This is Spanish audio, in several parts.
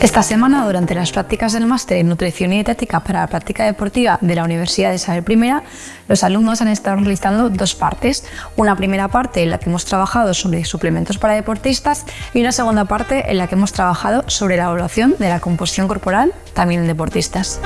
Esta semana, durante las prácticas del máster en Nutrición y Dietética para la Práctica Deportiva de la Universidad de Isabel I, los alumnos han estado realizando dos partes. Una primera parte en la que hemos trabajado sobre suplementos para deportistas y una segunda parte en la que hemos trabajado sobre la evaluación de la composición corporal también en deportistas.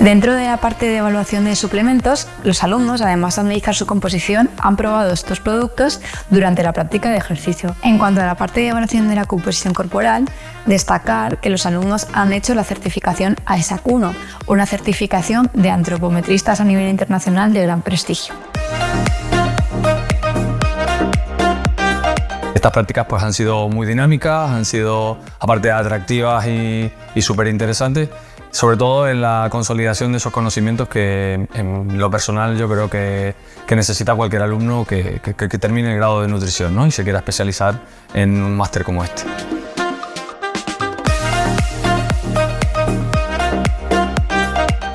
Dentro de la parte de evaluación de suplementos, los alumnos, además de analizar su composición, han probado estos productos durante la práctica de ejercicio. En cuanto a la parte de evaluación de la composición corporal, destacar que los alumnos han hecho la certificación AESAC 1, una certificación de antropometristas a nivel internacional de gran prestigio. Estas prácticas pues, han sido muy dinámicas, han sido aparte atractivas y, y súper interesantes sobre todo en la consolidación de esos conocimientos que en lo personal yo creo que, necesita cualquier alumno que, termine el grado de nutrición ¿no? y se quiera especializar en un máster como este.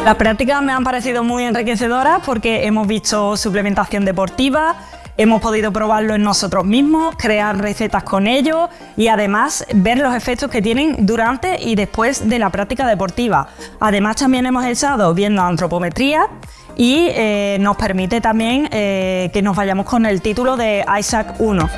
Las prácticas me han parecido muy enriquecedoras porque hemos visto suplementación deportiva, Hemos podido probarlo en nosotros mismos, crear recetas con ellos y además ver los efectos que tienen durante y después de la práctica deportiva. Además también hemos estado viendo antropometría y eh, nos permite también eh, que nos vayamos con el título de ISAC 1.